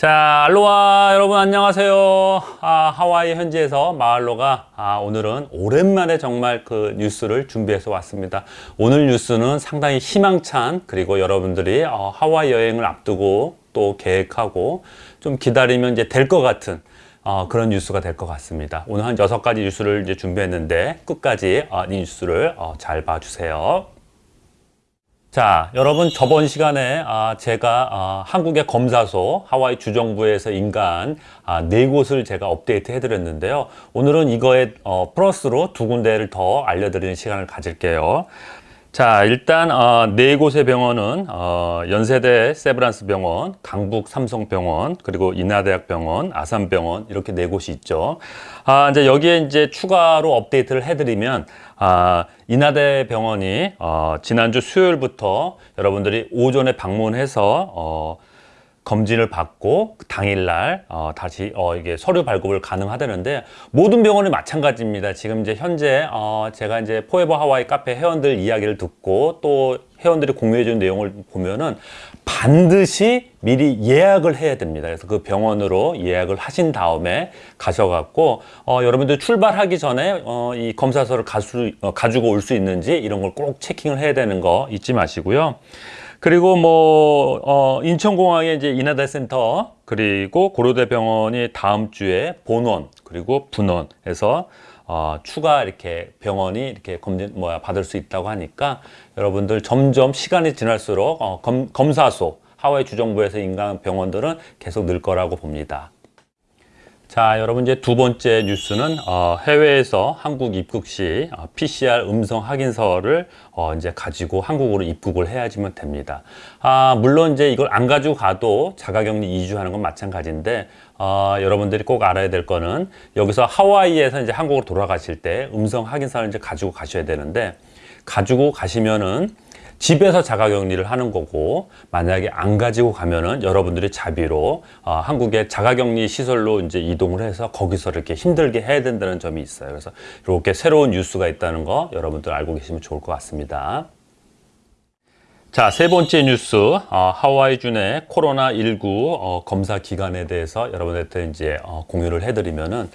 자, 알로하 여러분 안녕하세요. 아, 하와이 현지에서 마을로가 아, 오늘은 오랜만에 정말 그 뉴스를 준비해서 왔습니다. 오늘 뉴스는 상당히 희망찬 그리고 여러분들이 어, 하와이 여행을 앞두고 또 계획하고 좀 기다리면 이제 될 것 같은 어, 그런 뉴스가 될 것 같습니다. 오늘 한 여섯 가지 뉴스를 이제 준비했는데 끝까지 어, 이 뉴스를 어, 잘 봐주세요. 자, 여러분 저번 시간에 아, 제가 아, 한국의 검사소 하와이 주정부에서 인간 아, 네 곳을 제가 업데이트 해드렸는데요. 오늘은 이거에 어, 플러스로 두 군데를 더 알려드리는 시간을 가질게요. 자 일단 어, 네 곳의 병원은 어, 연세대 세브란스 병원, 강북 삼성병원, 그리고 인하대학병원, 아산병원 이렇게 네 곳이 있죠. 아 이제 여기에 이제 추가로 업데이트를 해드리면 아 인하대 병원이 어, 지난주 수요일부터 여러분들이 오전에 방문해서 어, 검진을 받고 당일날 어, 다시 어, 이게 서류 발급을 가능하다는데 모든 병원이 마찬가지입니다. 지금 이제 현재 어, 제가 이제 포에버 하와이 카페 회원들 이야기를 듣고 또 회원들이 공유해 준 내용을 보면은 반드시 미리 예약을 해야 됩니다. 그래서 그 병원으로 예약을 하신 다음에 가셔갖고 어, 여러분들 출발하기 전에 어, 이 검사서를 가수, 어, 가지고 올 수 있는지 이런 걸 꼭 체킹을 해야 되는 거 잊지 마시고요. 그리고 뭐 어, 인천공항에 이제 인하대 센터 그리고 고려대병원이 다음 주에 본원 그리고 분원에서 어, 추가 이렇게 병원이 이렇게 검진 뭐야 받을 수 있다고 하니까 여러분들 점점 시간이 지날수록 어, 검, 검사소 하와이 주정부에서 인간 병원들은 계속 늘 거라고 봅니다. 자, 여러분 이제 두 번째 뉴스는 어, 해외에서 한국 입국 시 어, PCR 음성 확인서를 어, 이제 가지고 한국으로 입국을 해야지만 됩니다. 아, 물론 이제 이걸 안 가지고 가도 자가격리 2주 하는 건 마찬가지인데 어, 여러분들이 꼭 알아야 될 거는 여기서 하와이에서 이제 한국으로 돌아가실 때 음성 확인서를 이제 가지고 가셔야 되는데 가지고 가시면은 집에서 자가격리를 하는 거고 만약에 안 가지고 가면은 여러분들이 자비로 어, 한국의 자가격리 시설로 이제 이동을 해서 거기서 이렇게 힘들게 해야 된다는 점이 있어요. 그래서 이렇게 새로운 뉴스가 있다는 거 여러분들 알고 계시면 좋을 것 같습니다. 자, 세 번째 뉴스, 어, 하와이 준의 코로나19 어, 검사 기간에 대해서 여러분한테 이제 어, 공유를 해드리면은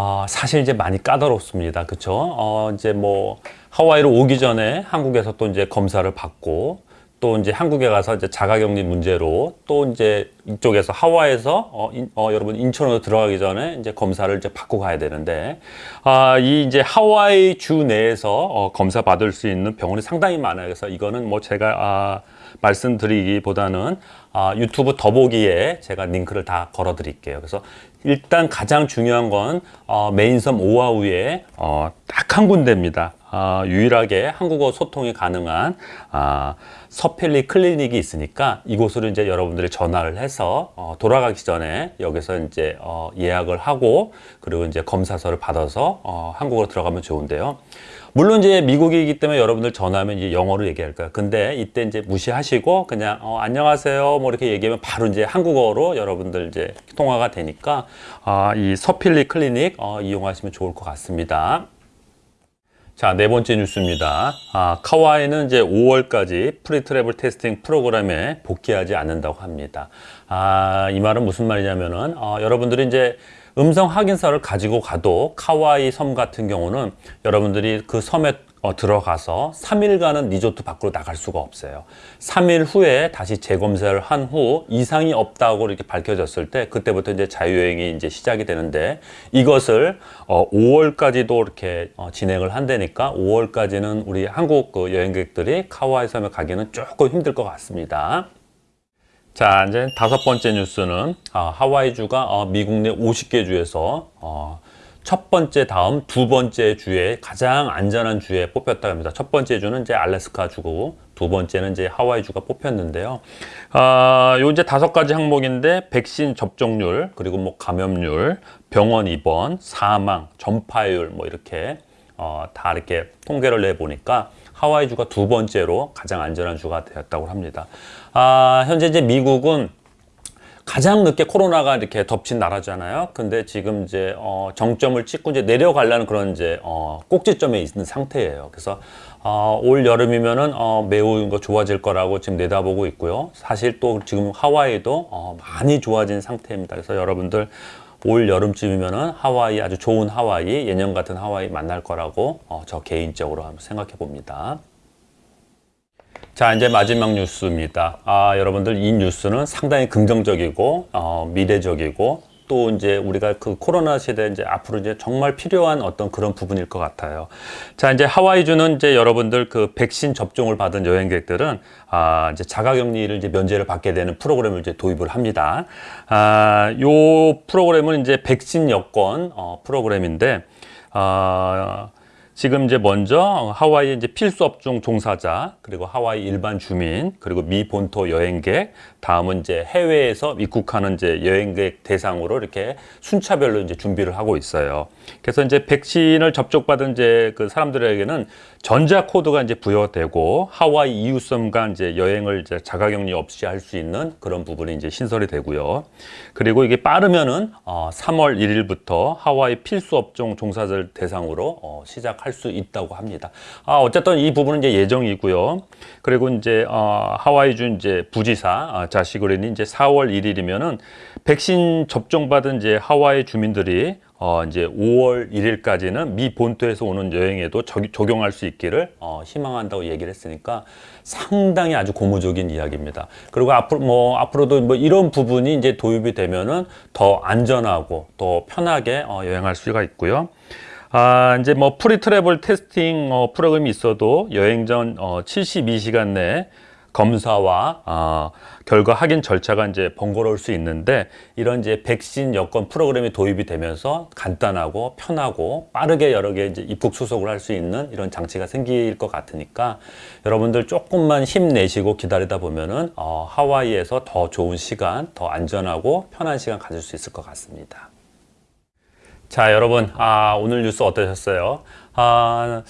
어, 사실 이제 많이 까다롭습니다. 그쵸? 어, 이제 뭐, 하와이로 오기 전에 한국에서 또 이제 검사를 받고 또 이제 한국에 가서 이제 자가격리 문제로 또 이제 이쪽에서 하와이에서 어, 인, 어, 여러분 인천으로 들어가기 전에 이제 검사를 이제 받고 가야 되는데 아, 이 이제 하와이 주 내에서 어, 검사 받을 수 있는 병원이 상당히 많아요. 그래서 이거는 뭐 제가 아, 말씀드리기보다는 아, 유튜브 더보기에 제가 링크를 다 걸어 드릴게요. 그래서 일단 가장 중요한 건 어, 메인섬 오아우에 어, 딱 한 군데입니다. 어, 유일하게 한국어 소통이 가능한 어, 서필리 클리닉이 있으니까 이곳으로 이제 여러분들이 전화를 해서 어, 돌아가기 전에 여기서 이제 어, 예약을 하고 그리고 이제 검사서를 받아서 어, 한국으로 들어가면 좋은데요. 물론 이제 미국이기 때문에 여러분들 전화하면 이제 영어로 얘기할 거예요. 근데 이때 이제 무시하시고 그냥 어, 안녕하세요 뭐 이렇게 얘기하면 바로 이제 한국어로 여러분들 이제 통화가 되니까 아, 이 서필리 클리닉 어, 이용하시면 좋을 것 같습니다. 자, 네 번째 뉴스입니다. 아, 카우아이는 이제 5월까지 pre-travel testing program에 복귀하지 않는다고 합니다. 아, 이 말은 무슨 말이냐면은, 어, 여러분들이 이제 음성 확인서를 가지고 가도 카와이 섬 같은 경우는 여러분들이 그 섬에 어, 들어가서 3일간은 리조트 밖으로 나갈 수가 없어요. 3일 후에 다시 재검사를 한 후 이상이 없다고 이렇게 밝혀졌을 때 그때부터 이제 자유여행이 이제 시작이 되는데 이것을 어, 5월까지도 이렇게 어, 진행을 한다니까 5월까지는 우리 한국 그 여행객들이 카와이 섬에 가기는 조금 힘들 것 같습니다. 자, 이제 다섯 번째 뉴스는 아, 하와이주가 어, 미국 내 50개 주에서 어, 첫 번째 다음 두 번째 주에 가장 안전한 주에 뽑혔다고 합니다. 첫 번째 주는 이제 알래스카 주고 두 번째는 이제 하와이 주가 뽑혔는데요. 아, 요 이제 다섯 가지 항목인데 백신 접종률, 그리고 뭐 감염률, 병원 입원, 사망, 전파율 뭐 이렇게 어, 다 이렇게 통계를 내 보니까 하와이 주가 두 번째로 가장 안전한 주가 되었다고 합니다. 아, 현재 이제 미국은 가장 늦게 코로나가 이렇게 덮친 나라잖아요. 근데 지금 이제 어, 정점을 찍고 이제 내려가려는 그런 이제 어, 꼭지점에 있는 상태예요. 그래서 어, 올 여름이면은 어, 매우 이거 좋아질 거라고 지금 내다보고 있고요. 사실 또 지금 하와이도 어, 많이 좋아진 상태입니다. 그래서 여러분들 올 여름쯤이면은 하와이 아주 좋은 하와이 예년 같은 하와이 만날 거라고 어, 저 개인적으로 한번 생각해 봅니다. 자 이제 마지막 뉴스입니다. 아 여러분들 이 뉴스는 상당히 긍정적이고 어, 미래적이고 또 이제 우리가 그 코로나 시대 이제 앞으로 이제 정말 필요한 어떤 그런 부분일 것 같아요. 자 이제 하와이주는 이제 여러분들 그 백신 접종을 받은 여행객들은 아 이제 자가격리를 이제 면제를 받게 되는 프로그램을 이제 도입을 합니다. 아요 프로그램은 이제 백신 여권 어, 프로그램인데 아 지금 이제 먼저 하와이 이제 필수 업종 종사자 그리고 하와이 일반 주민 그리고 미 본토 여행객 다음은 이제 해외에서 입국하는 이제 여행객 대상으로 이렇게 순차별로 이제 준비를 하고 있어요. 그래서 이제 백신을 접종받은 이제 그 사람들에게는 전자 코드가 이제 부여되고 하와이 이웃섬과 이제 여행을 이제 자가격리 없이 할 수 있는 그런 부분이 이제 신설이 되고요. 그리고 이게 빠르면은 어 3월 1일부터 하와이 필수 업종 종사자들 대상으로 어 시작할 수 있다고 합니다. 아 어쨌든 이 부분은 이제 예정이고요. 그리고 이제 어 하와이주 이제 부지사 어 자시그린이 이제 4월 1일이면은 백신 접종 받은 이제 하와이 주민들이 어, 이제 5월 1일까지는 미 본토에서 오는 여행에도 적, 적용할 수 있기를 어, 희망한다고 얘기를 했으니까 상당히 아주 고무적인 이야기입니다. 그리고 앞으로 뭐 앞으로도 뭐 이런 부분이 이제 도입이 되면은 더 안전하고 더 편하게 어, 여행할 수가 있고요. 아, 이제 뭐 pre-travel testing 어, 프로그램이 있어도 여행 전 어, 72시간 내에 검사와 어, 결과 확인 절차가 이제 번거로울 수 있는데 이런 이제 백신 여권 프로그램이 도입이 되면서 간단하고 편하고 빠르게 여러 개 이제 입국 수속을 할 수 있는 이런 장치가 생길 것 같으니까 여러분들 조금만 힘내시고 기다리다 보면은 어, 하와이에서 더 좋은 시간, 더 안전하고 편한 시간 가질 수 있을 것 같습니다. 자 여러분 아, 오늘 뉴스 어떠셨어요? 아,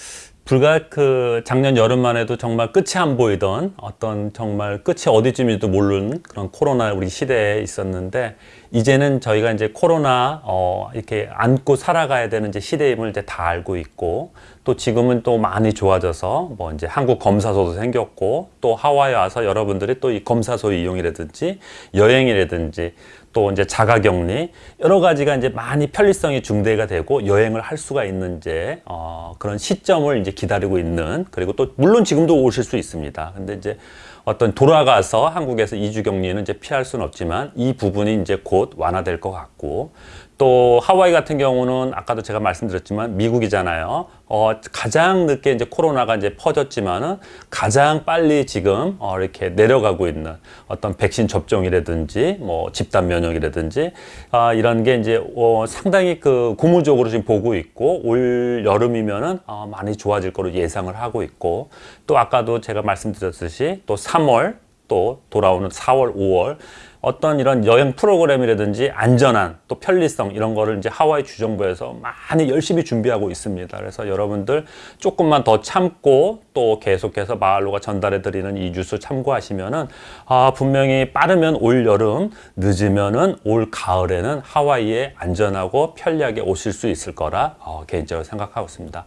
불과 그 작년 여름만 해도 정말 끝이 안 보이던 어떤 정말 끝이 어디쯤인지도 모르는 그런 코로나 우리 시대에 있었는데 이제는 저희가 이제 코로나 어 이렇게 안고 살아가야 되는 이제 시대임을 이제 다 알고 있고 또 지금은 또 많이 좋아져서 뭐 이제 한국 검사소도 생겼고 또 하와이 와서 여러분들이 또 이 검사소 이용이라든지 여행이라든지 또 이제 자가격리 여러 가지가 이제 많이 편리성이 중대가 되고 여행을 할 수가 있는 이제 어 그런 시점을 이제 기다리고 있는 그리고 또 물론 지금도 오실 수 있습니다. 근데 이제 어떤 돌아가서 한국에서 이주 격리는 이제 피할 수는 없지만 이 부분이 이제 곧 완화될 것 같고 또 하와이 같은 경우는 아까도 제가 말씀드렸지만 미국이잖아요. 어, 가장 늦게 이제 코로나가 이제 퍼졌지만은 가장 빨리 지금 어, 이렇게 내려가고 있는 어떤 백신 접종이라든지 뭐 집단 면역이라든지 아, 이런 게 이제 어, 상당히 그 고무적으로 지금 보고 있고 올 여름이면은 어, 많이 좋아질 거로 예상을 하고 있고 또 아까도 제가 말씀드렸듯이 또 3월 또 돌아오는 4월, 5월 어떤 이런 여행 프로그램이라든지 안전한 또 편리성 이런 거를 이제 하와이 주정부에서 많이 열심히 준비하고 있습니다. 그래서 여러분들 조금만 더 참고 또 계속해서 마을로가 전달해 드리는 이 뉴스 참고하시면은 아 분명히 빠르면 올 여름 늦으면은 올 가을에는 하와이에 안전하고 편리하게 오실 수 있을 거라 어, 개인적으로 생각하고 있습니다.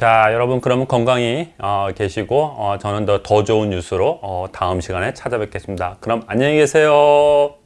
자 여러분 그러면 건강히 어, 계시고 어, 저는 더, 더 좋은 뉴스로 어, 다음 시간에 찾아뵙겠습니다. 그럼 안녕히 계세요.